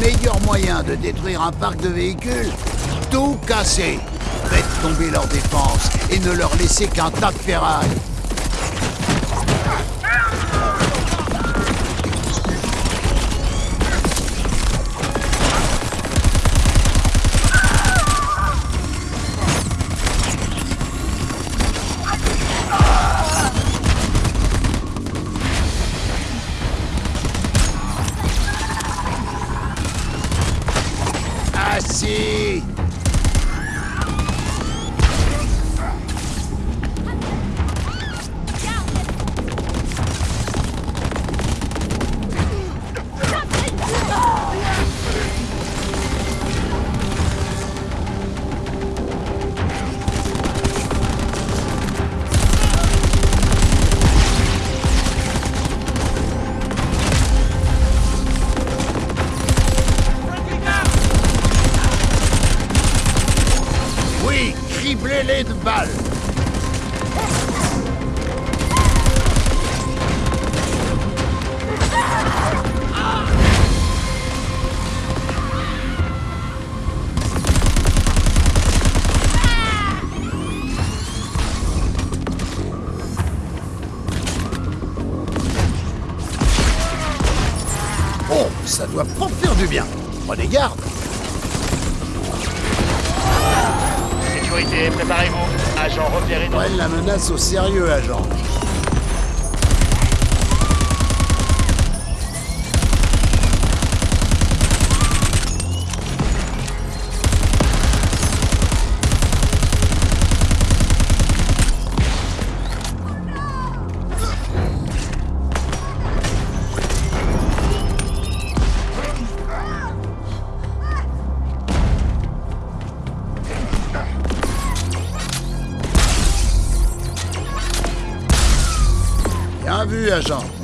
meilleur moyen de détruire un parc de véhicules Tout casser. Faites tomber leur défense et ne leur laissez qu'un tas de ferraille Oui, criblez-les de balles Oh, ça doit pas faire du bien. Prenez garde. Sécurité, préparez-vous. Agent repéré dans... Prenne la menace au sérieux, agent. Vu, agent.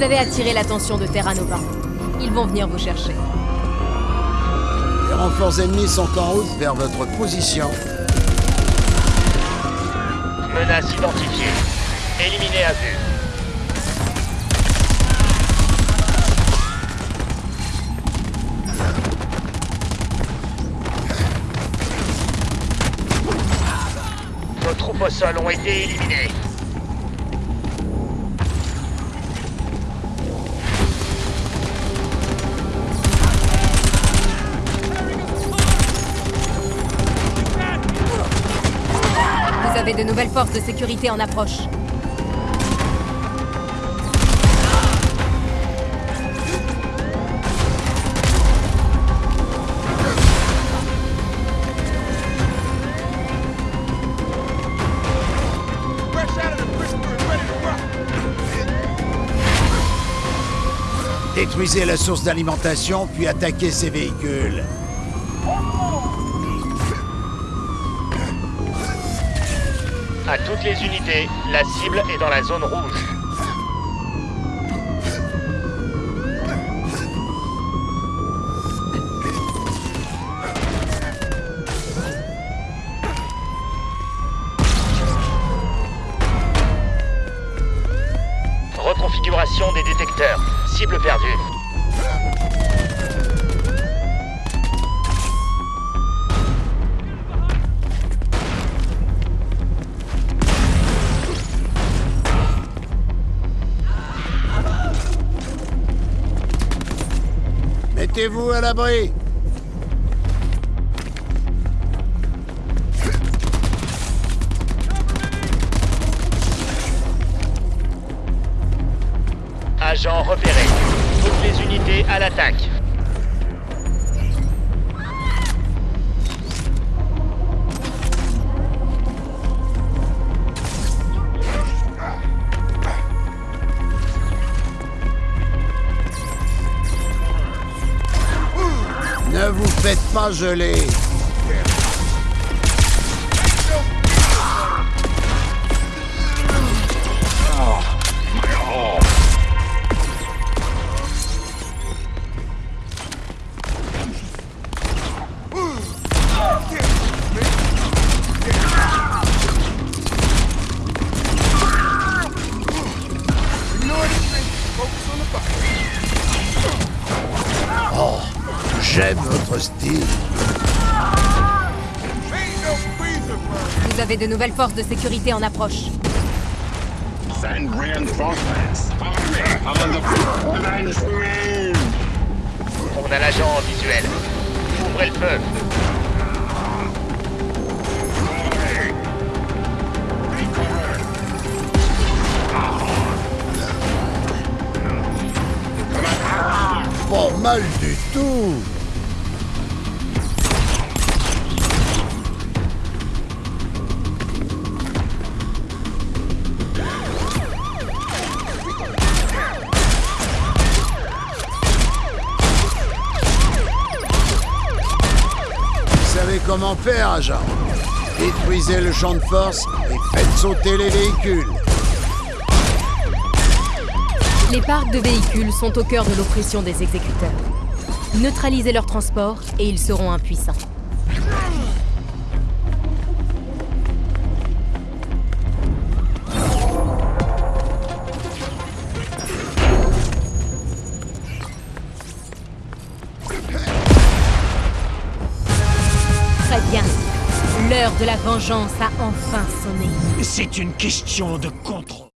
Vous avez attiré l'attention de Terra Nova. Ils vont venir vous chercher. Les renforts ennemis sont en route vers votre position. Menace identifiée. Éliminé à vue. Nos troupes au sol ont été éliminées. Avez de nouvelles forces de sécurité en approche. Détruisez la source d'alimentation, puis attaquez ces véhicules. À toutes les unités, la cible est dans la zone rouge. Reconfiguration des détecteurs. Cible perdue. Mettez-vous à l'abri. Agent repéré. Toutes les unités à l'attaque. Pas geler. Votre style. Vous avez de nouvelles forces de sécurité en approche. Send reinforcements. On a l'agent en visuel. Ouvrez le feu. Pas mal du tout. Comment faire, agent Détruisez le champ de force et faites sauter les véhicules. Les parcs de véhicules sont au cœur de l'oppression des exécuteurs. Neutralisez leur transport et ils seront impuissants. Bien. L'heure de la vengeance a enfin sonné. C'est une question de contrôle.